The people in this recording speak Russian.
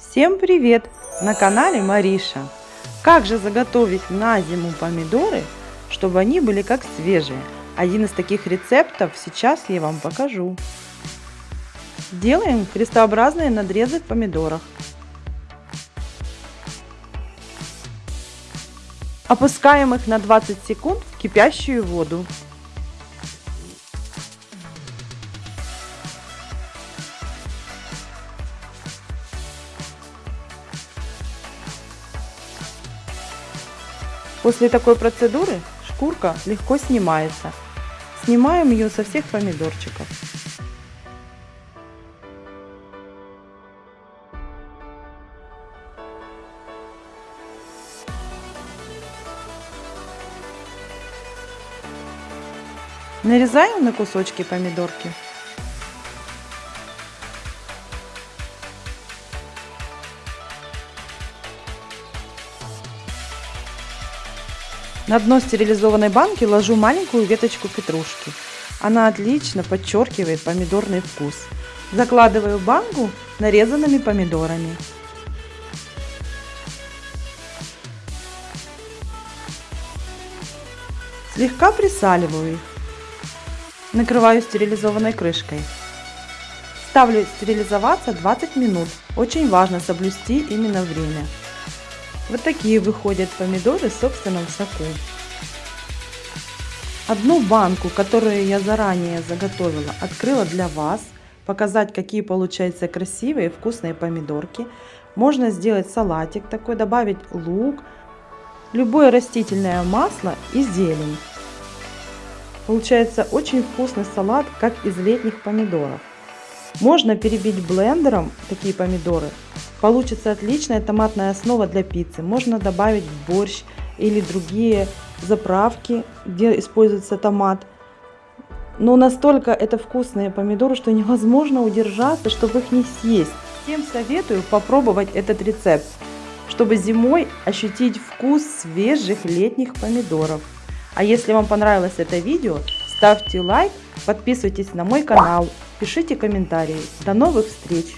Всем привет! На канале Мариша. Как же заготовить на зиму помидоры, чтобы они были как свежие? Один из таких рецептов сейчас я вам покажу. Делаем крестообразные надрезы в помидорах. Опускаем их на 20 секунд в кипящую воду. После такой процедуры шкурка легко снимается. Снимаем ее со всех помидорчиков. Нарезаем на кусочки помидорки. На дно стерилизованной банки ложу маленькую веточку петрушки. Она отлично подчеркивает помидорный вкус. Закладываю банку нарезанными помидорами. Слегка присаливаю их. Накрываю стерилизованной крышкой. Ставлю стерилизоваться 20 минут. Очень важно соблюсти именно время. Вот такие выходят помидоры в собственном соку. Одну банку, которую я заранее заготовила, открыла для вас. Показать, какие получаются красивые вкусные помидорки. Можно сделать салатик такой, добавить лук, любое растительное масло и зелень. Получается очень вкусный салат, как из летних помидоров. Можно перебить блендером такие помидоры. Получится отличная томатная основа для пиццы. Можно добавить борщ или другие заправки, где используется томат. Но настолько это вкусные помидоры, что невозможно удержаться, чтобы их не съесть. Всем советую попробовать этот рецепт, чтобы зимой ощутить вкус свежих летних помидоров. А если вам понравилось это видео, ставьте лайк, подписывайтесь на мой канал, пишите комментарии. До новых встреч!